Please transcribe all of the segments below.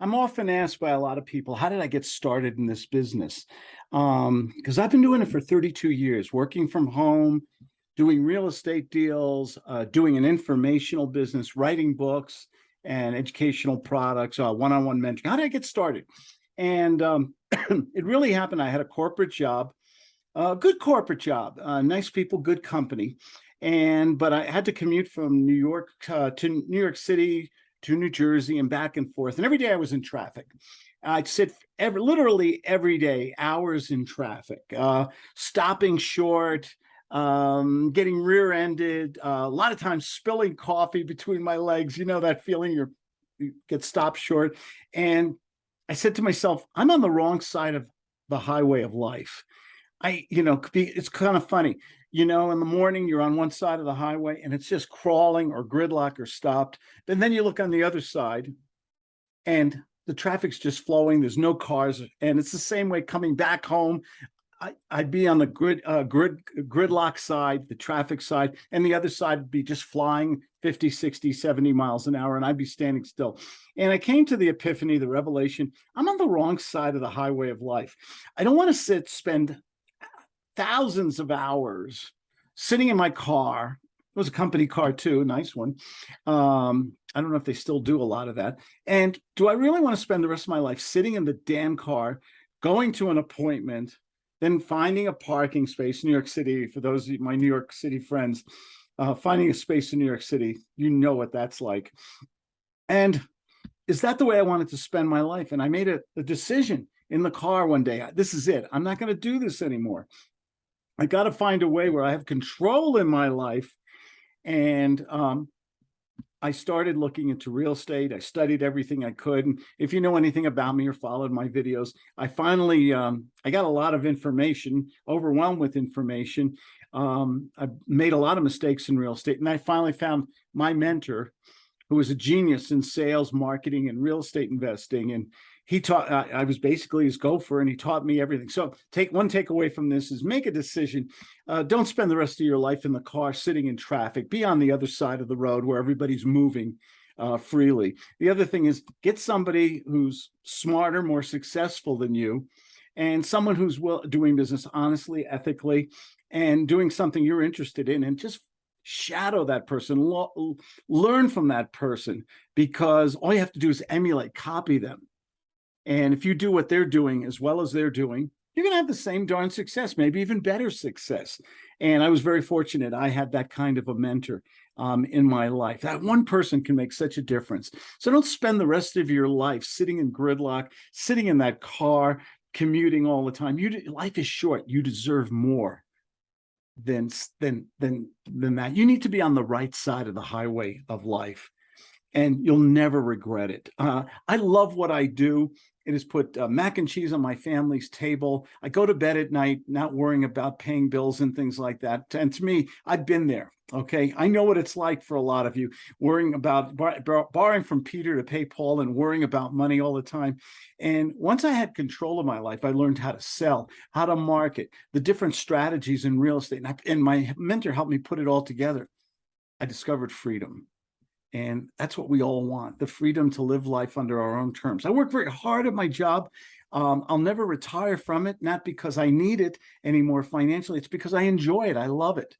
I'm often asked by a lot of people, how did I get started in this business? Um, because I've been doing it for 32 years, working from home, doing real estate deals, uh, doing an informational business, writing books and educational products, uh, one-on-one mentoring. How did I get started? And um, it really happened. I had a corporate job, a good corporate job, uh, nice people, good company. And, but I had to commute from New York uh, to New York City to New Jersey and back and forth. And every day I was in traffic. I'd sit every, literally every day, hours in traffic, uh, stopping short, um, getting rear-ended, uh, a lot of times spilling coffee between my legs. You know that feeling you're, you get stopped short. And I said to myself, I'm on the wrong side of the highway of life. I, you know, it's kind of funny you know, in the morning, you're on one side of the highway and it's just crawling or gridlock or stopped. And then you look on the other side and the traffic's just flowing. There's no cars. And it's the same way coming back home. I, would be on the grid, uh, grid, gridlock side, the traffic side, and the other side would be just flying 50, 60, 70 miles an hour, and I'd be standing still. And I came to the epiphany, the revelation, I'm on the wrong side of the highway of life. I don't want to sit, spend thousands of hours sitting in my car. It was a company car too, nice one. Um, I don't know if they still do a lot of that. And do I really want to spend the rest of my life sitting in the damn car, going to an appointment, then finding a parking space in New York City, for those of my New York City friends, uh, finding a space in New York City, you know what that's like. And is that the way I wanted to spend my life? And I made a, a decision in the car one day. This is it. I'm not going to do this anymore. I got to find a way where I have control in my life. And um, I started looking into real estate. I studied everything I could. And if you know anything about me or followed my videos, I finally, um, I got a lot of information, overwhelmed with information. Um, I made a lot of mistakes in real estate. And I finally found my mentor, who was a genius in sales, marketing, and real estate investing. And he taught, I, I was basically his gopher and he taught me everything. So take one takeaway from this is make a decision. Uh, don't spend the rest of your life in the car sitting in traffic. Be on the other side of the road where everybody's moving uh, freely. The other thing is get somebody who's smarter, more successful than you, and someone who's well, doing business honestly, ethically, and doing something you're interested in, and just shadow that person, learn from that person, because all you have to do is emulate, copy them. And if you do what they're doing as well as they're doing, you're going to have the same darn success, maybe even better success. And I was very fortunate. I had that kind of a mentor um, in my life. That one person can make such a difference. So don't spend the rest of your life sitting in gridlock, sitting in that car, commuting all the time. You life is short. You deserve more than than than than that. You need to be on the right side of the highway of life and you'll never regret it. Uh, I love what I do. It has put uh, mac and cheese on my family's table. I go to bed at night not worrying about paying bills and things like that. And to me, I've been there. Okay, I know what it's like for a lot of you, worrying about bar bar borrowing from Peter to pay Paul and worrying about money all the time. And once I had control of my life, I learned how to sell, how to market, the different strategies in real estate. And, I, and my mentor helped me put it all together. I discovered freedom. And that's what we all want, the freedom to live life under our own terms. I work very hard at my job. Um, I'll never retire from it, not because I need it anymore financially. It's because I enjoy it. I love it.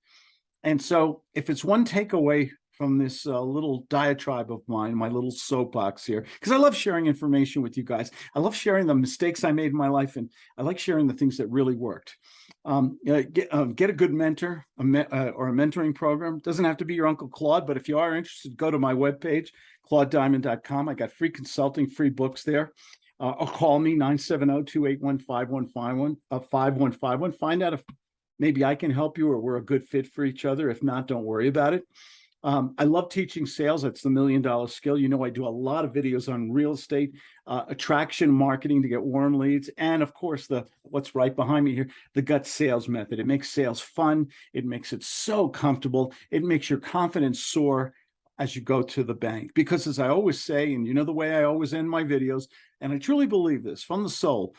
And so if it's one takeaway from this uh, little diatribe of mine, my little soapbox here, because I love sharing information with you guys. I love sharing the mistakes I made in my life, and I like sharing the things that really worked. Um, get, uh, get a good mentor a me uh, or a mentoring program. Doesn't have to be your Uncle Claude, but if you are interested, go to my webpage, claudediamond.com. I got free consulting, free books there. Uh, or call me 970-281-5151, uh, 5151. Find out if maybe I can help you or we're a good fit for each other. If not, don't worry about it. Um, I love teaching sales. That's the million dollar skill. You know, I do a lot of videos on real estate, uh, attraction marketing to get warm leads. And of course, the what's right behind me here, the gut sales method. It makes sales fun. It makes it so comfortable. It makes your confidence soar as you go to the bank. Because as I always say, and you know the way I always end my videos, and I truly believe this from the soul,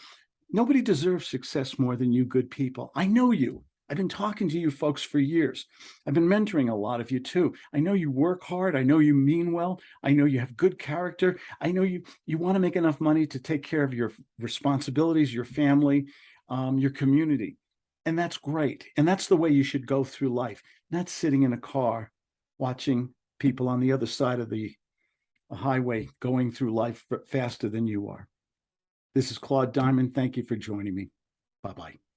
nobody deserves success more than you good people. I know you. I've been talking to you folks for years. I've been mentoring a lot of you too. I know you work hard. I know you mean well. I know you have good character. I know you you want to make enough money to take care of your responsibilities, your family, um, your community. And that's great. And that's the way you should go through life, not sitting in a car watching people on the other side of the highway going through life faster than you are. This is Claude Diamond. Thank you for joining me. Bye-bye.